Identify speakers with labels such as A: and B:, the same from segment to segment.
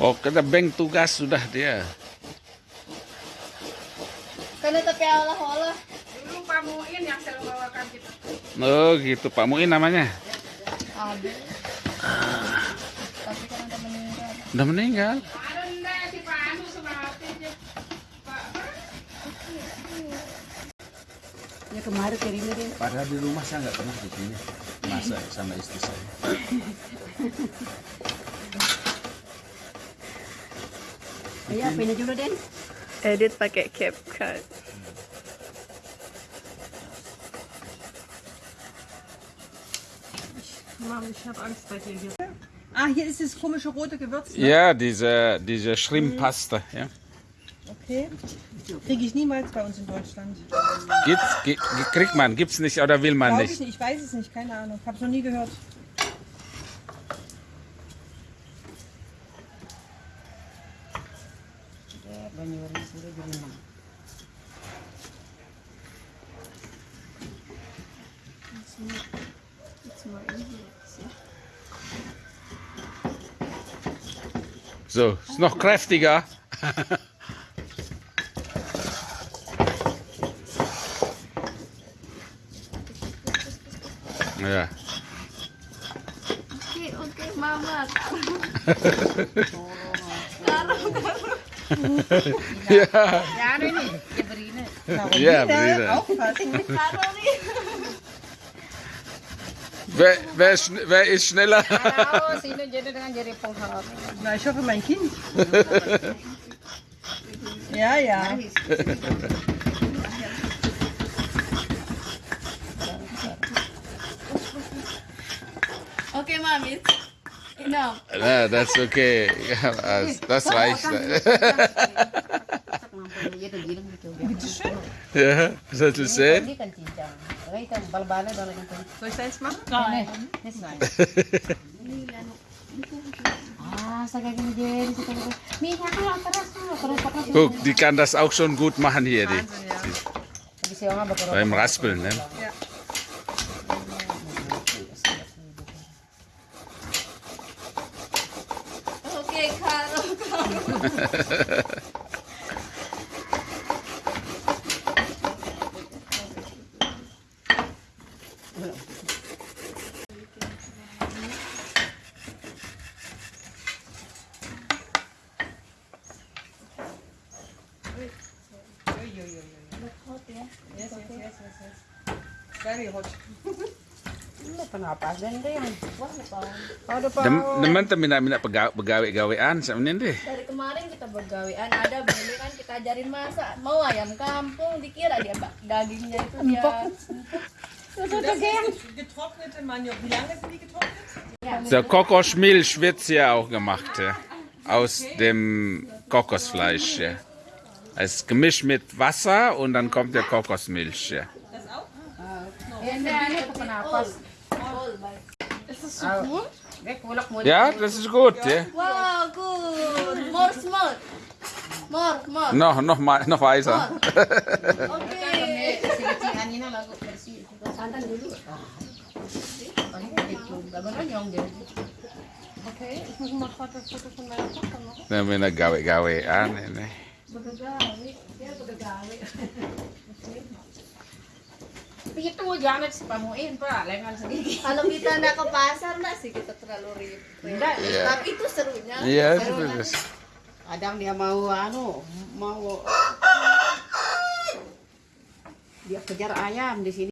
A: Oh kena bank tugas sudah dia.
B: Karena tapi Allah-Allah.
C: Dulu Pak Muin yang selalu bawakan kita. Gitu.
A: Oh gitu, Pak Muin namanya?
B: Abi. Ah.
A: udah meninggal.
C: Anu
B: ya kemarin kirim ini.
A: Padahal di rumah saya nggak pernah begini. masa sama istri saya.
B: Ya, apa ini dulu, Den?
D: jetzt pakai CapCut.
C: Mom, ich habe Angst bei dir hier.
E: Ah, hier ist das komische rote Gewürz. Ne?
A: Ja, diese, diese Schrimmpaste. Mhm. Ja.
E: Okay. Kriege ich niemals bei uns in Deutschland.
A: Gibt's, kriegt man, gibt es nicht oder will man
E: Glaub
A: nicht?
E: Ich, ich weiß es nicht, keine Ahnung. Ich Habe es noch nie gehört.
A: yor gis So, ist noch kräftiger. ja.
B: Okay, okay, Mama.
A: ja. Ja,
E: nee,
B: nee. ja
A: Brine. Nou, ja, Brine. Wij, wij, wij
B: is sneller. Nou, ja ja ja
E: ja is ook mijn kind. Ja, ja.
B: Oké, okay, mami. Genau.
A: Na, das ist okay. das reicht.
E: Bitte schön.
A: Ja, das ist
B: sehr.
E: Soll ich das machen?
B: Nein. Nein.
A: Guck, die kann das auch schon gut machen hier. die,
B: ah,
A: beim Raspeln, ne?
E: Yes, yes, yes, yes, yes. Very hot.
B: Panapasan din. Wala pa.
A: Naman tayo namin pagawi-gawian sa amin din.
B: Dari kemarin kita bergawian, ada beli kan kita ajarin masak. Mau ayam kampung, dikira dia dagingnya itu dia.
E: Getrocknete Maniok. Wie lange sind die getrocknet?
A: So, Kokosmilch wird ja auch gemacht. Ja. Aus dem Kokosfleisch. Ja. Es gemischt mit Wasser und dann kommt der Kokosmilch. Ja.
E: good.
B: Ah, eh,
A: yeah, this is good. Yeah.
B: Wow, good. More small. More, more.
A: No, no, my, no, Aiza.
B: Ah, okay. Okay, Okay. Okay. Okay. Okay. Okay. Okay. Okay. Okay. Okay. Okay.
E: Okay. Okay. Okay. Okay. Okay. Okay. ich muss mal ein Okay. von meiner Tochter machen.
A: Nein, meine Okay. Gawe,
B: ah, nee, nee. Gawe, ja, Okay pito, jangan si pamuin pak lengan sedikit
F: Kalau kita na ke pasar na sih kita terlalu ribet.
A: Yeah.
F: Tapi itu serunya.
A: Iya, yeah,
B: seru
A: itu
B: Kadang dia mau anu, mau dia kejar ayam di sini.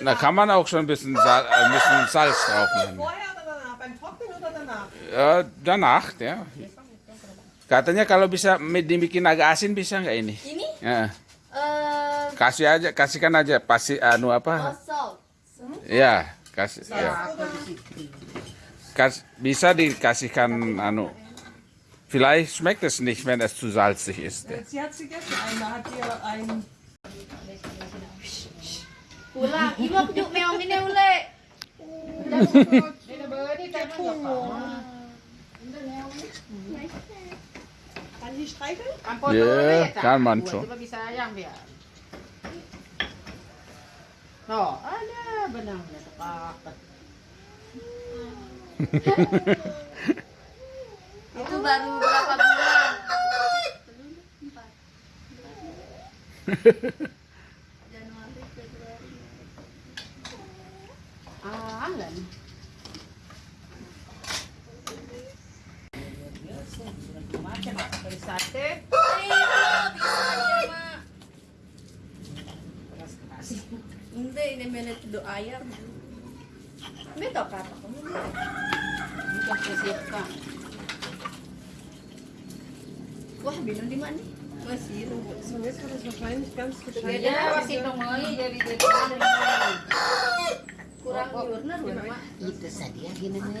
A: Eh, kann man auch schon ein bisschen, Sal äh, ein bisschen Salz drauf machen.
E: Vorher oder danach? Beim Trocknen oder danach?
A: Ja, danach, ja. Katanya kalau bisa dibikin agak asin bisa nggak ini?
F: Ini?
A: Ya.
F: Uh,
A: kasih aja, kasihkan aja pasti anu apa?
F: Hmm?
A: Ya, kasih. Ya. Kas, bisa dikasihkan anu. Vielleicht schmeckt es nicht, wenn es zu salzig ist.
E: Sie hat sie gestern einmal hat ihr ein
F: Ulang, ibu juk meong ini ule.
B: Ini beri tak pun.
A: Ini
B: meong die streicheln? Ja, yeah, kann man schon. No,
F: Itu baru berapa bulan? Januari,
B: ah, Februari aja mak dari sate
F: bisa aja mak keras keras ini menet do ayam beto kata ko
B: bukan sisip ka
F: wah bino di mana masih
E: sebenarnya kalau sekarang kan sudah ada
B: iya, masih dari
F: kurang jurnar mak
B: itu sadia gini nih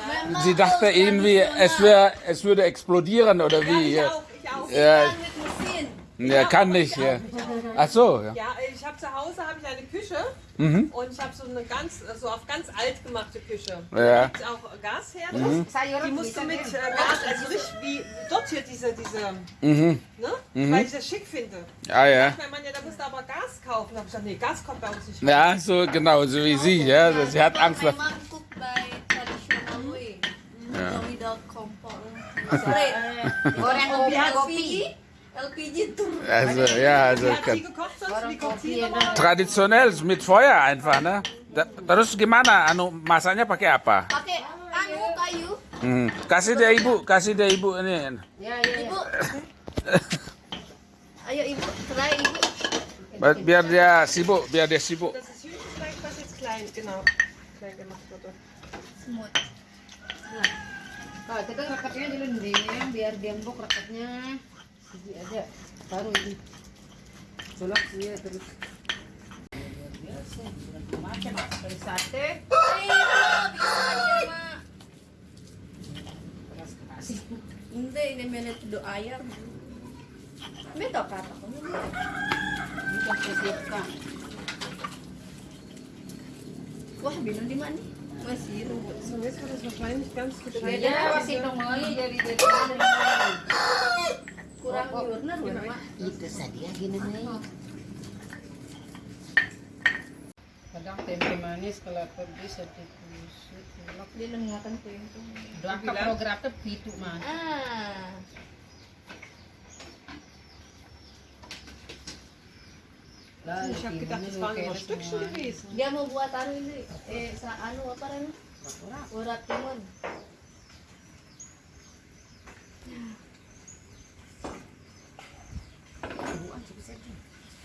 A: Sie dachte irgendwie, es, wär, es würde explodieren oder wie? Ja, ich
E: auch, ich auch.
A: Ja. Ja, kann nicht. Ja. Ach so. Ja,
E: ja ich habe zu Hause habe ich eine Küche
A: mhm.
E: und ich habe so eine ganz, so auf ganz alt gemachte Küche.
A: Ja.
E: Da gibt auch Gasherd. Ne?
A: Mhm.
E: Die musst du mit äh, Gas, also richtig wie dort hier diese, diese
A: mhm.
E: ne? Mhm. Weil ich das schick finde.
A: Ah ja.
E: Ich meine, ja, da musst du aber Gas kaufen. Da habe ich gesagt, nee, Gas kommt bei uns nicht.
A: Ja, so genau, so wie sie. Ja. Sie hat Angst.
B: Goreng kopi kopi.
A: Also ja, also traditionell mit Feuer einfach, ne? Terus gimana? Anu masaknya pakai apa?
F: Pakai kayu, kayu.
A: Hmm. Kasih deh ibu, kasih deh ibu ini.
B: Ya, ya, ya.
F: ibu. Ayo ibu, try ibu.
A: Biar dia sibuk, biar dia sibuk.
E: Das ist süß, Hühnchenfleisch, was jetzt klein, genau, klein gemacht wurde.
F: Smooth.
B: Ja kalau kita kan rekatnya dulu nih biar dia empuk rekatnya jadi aja baru ini colok dia ya, terus macam dari sate
F: Hindi, ini menit do ayam Meto kata ko.
B: Bukan sesiap
F: Wah, binong di mana? Masih
E: rumput sawit harus
B: makan masih jadi jadi
F: kurang diurner iya,
B: Itu gini nih. Kadang tempe manis kalau pedes sedikit
F: kusut. Lok dilengatan
B: tempe. Doang ke gratis itu mas
F: Ah.
E: Ich habe gedacht, das
F: Dia mau buat anu ini, eh, sa anu apa anu? Urat timun.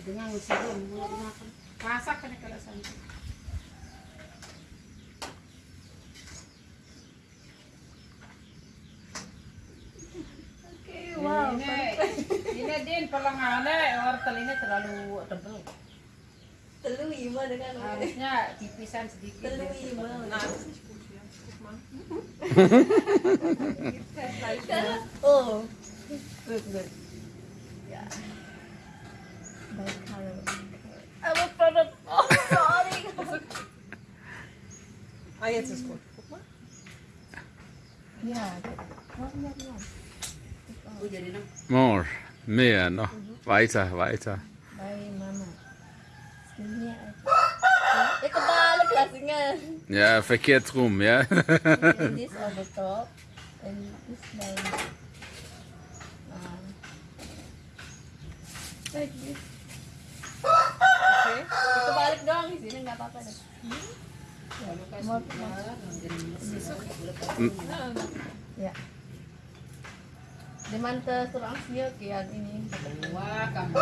B: Dengan usia, mulai dimakan. Masak kan kalau sampai.
C: perlengahannya luar eh, terlalu tebel
F: telu dengan
C: harusnya dipisan sedikit
F: telu
E: nah, nah,
F: oh good good ya, oh, ya oh, iya, iya.
B: Oh,
A: More. Mehr noch. Mhm. Weiter, weiter.
F: Bei Mama.
A: Ja, verkehrt rum, ja.
F: Like this.
E: Okay.
F: Ito balik dong. Sini nggak apa-apa deh. Hmm? Ya, Demanta surang siya kaya ini.
B: Wah, kamu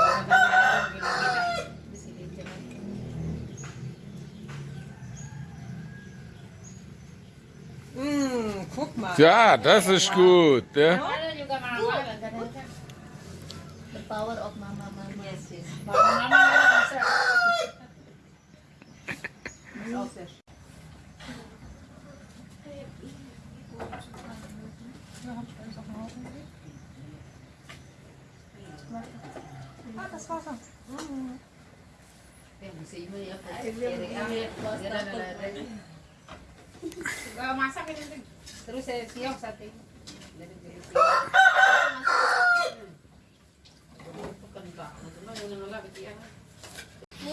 E: Mmh, guck mal.
A: Ja, das ist gut. Ja.
F: The power of Mama.
E: das Wasser.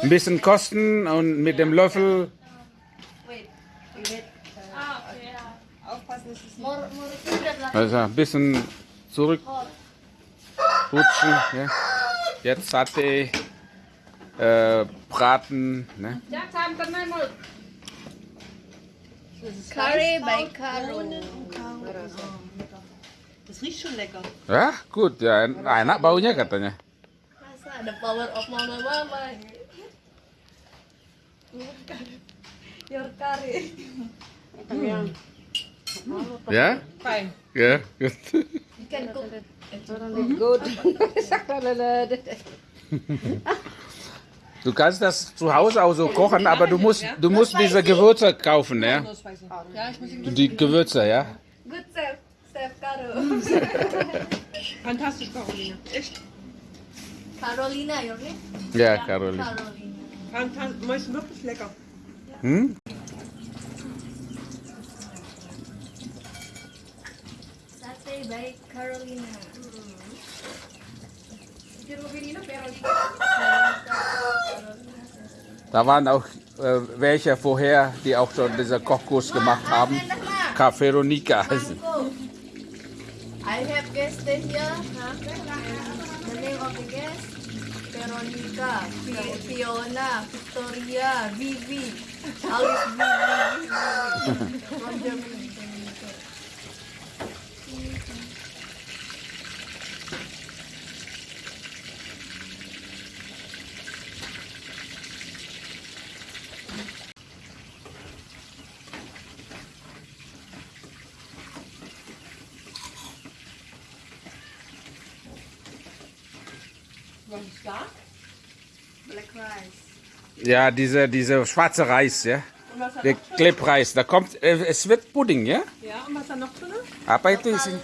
A: Ein bisschen kosten und mit dem Löffel. Also ein bisschen zurück rutschen. Ja. Jetzt sate, äh, Braten. Ne?
F: Curry bei Caro.
E: Das riecht schon lecker.
A: Ja, gut. Ya, enak baunya katanya.
F: Masa ada power of mama mama. Your curry.
A: Hmm. Ya?
C: Fine.
A: Ya, good.
F: You can cook.
C: Mhm. Gut.
A: Du kannst das zu Hause auch so kochen, aber du musst, du musst diese Gewürze kaufen, ja? Die Gewürze, ja?
F: Gut, Steph, Steph,
E: Fantastisch, Carolina. Echt?
F: Carolina, oder?
A: Ja,
F: Carolina.
E: Carolina. ist wirklich lecker.
A: Hm?
F: ist bei Carolina.
A: Da waren auch äh, welche vorher, die auch schon diesen Kochkurs gemacht haben. Café Ronica heißen.
F: I have guests here. name of the guest, Veronica, Fiona, Victoria, Vivi. All is Vivi, Vivi Germany.
E: Welches da?
F: Black Rice.
A: Ja, dieser diese schwarze Reis, ja? Der Klebreis, da kommt, äh, es wird Pudding, ja?
E: Ja, und was hat noch drin?
A: Apa itu isinya?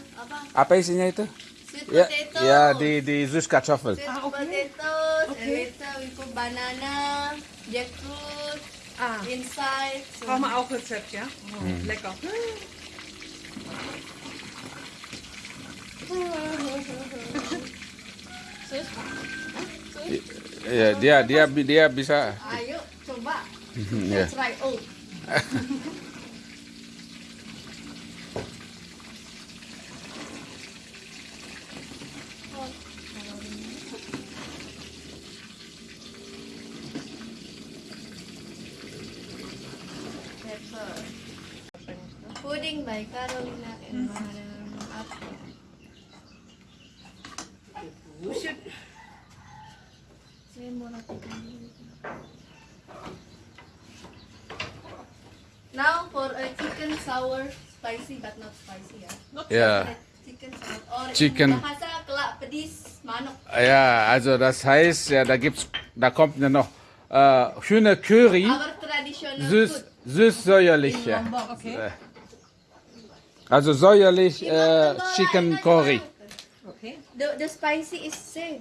F: Apa
A: isinya itu? Ya, ya di di
F: zus Ah, okay. potatoes, okay. and banana, jackfruit,
E: ah.
F: inside. So.
E: Brauchen wir auch Rezept, ja? Oh, mm. Lecker. Sus. Sus.
A: Ya, dia dia dia bisa.
F: Ayo coba.
A: ya.
F: Try by Carolina and Mahara. sour, spicy but not spicy ya. Ah. Not yeah.
A: Chicken
F: Chicken. Ah,
A: ja, also das heißt, ja, da gibt's, da kommt ja noch äh, schöne Curry. süß, süß säuerlich. Ja.
E: Okay.
A: Also säuerlich äh, Chicken Curry.
E: Okay.
F: The, the spicy is same.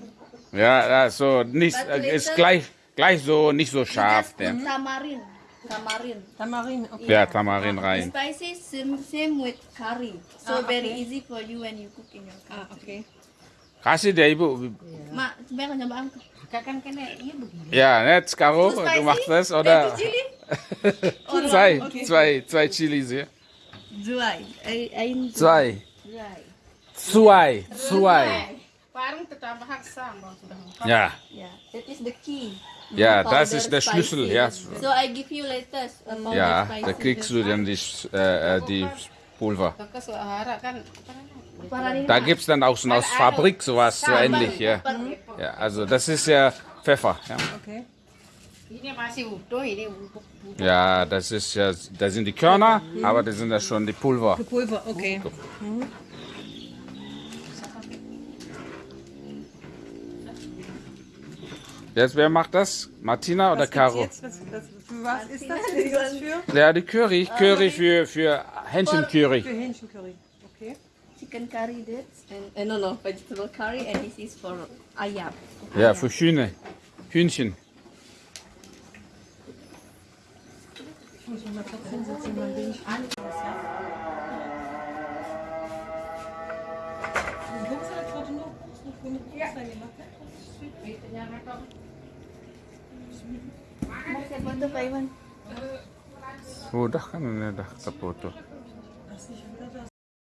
A: Ja, also nicht, äh, ist gleich, gleich so, nicht so scharf. Ja.
F: Tamarin. Tamarin.
E: Tamarin, okay.
A: Yeah, tamarin rein.
F: Spicy, same, same with curry. So
E: ah, okay.
F: very easy for you when you cook in your
E: ah,
F: country.
E: Ah, okay.
A: Kasih deh ibu.
F: Ma, Mak, coba yang coba angkat.
C: Kakak kan iya begini.
A: Ya, net Caro,
F: so
A: du machst das oder? zwei, okay. zwei, zwei Chilis hier.
F: Zwei. Ein,
A: zwei.
F: Zwei.
C: Parang tetap hak sama.
A: Ya.
F: Ya, that is the key.
A: Ja, das ist der Schlüssel. Ja.
F: So I give you later
A: ja, da kriegst du dann die, äh, äh, die Pulver. Da gibt es dann auch so aus also Fabrik sowas so ähnlich. Ja. ja, also das ist ja Pfeffer. Ja. Ja, das ist ja, da sind die Körner, mhm. aber das sind ja schon die Pulver.
E: Die Pulver, okay. Mhm.
A: Jetzt, wer macht das? Martina
E: was oder
A: Caro?
E: Jetzt, was, was, was ist das? Ist das für?
A: Ja, die Curry. Uh, Curry für, für Hähnchencurry.
E: Für Hähnchencurry, okay.
F: Chicken curry das. and, uh, no, no, vegetable curry and this is for ayam. Ah, ayam.
A: Ah, ja, für Hühne. Hühnchen.
E: Ich muss mich mal kurz hinsetzen, dann bin ich an.
A: Udah kan ini udah terputus.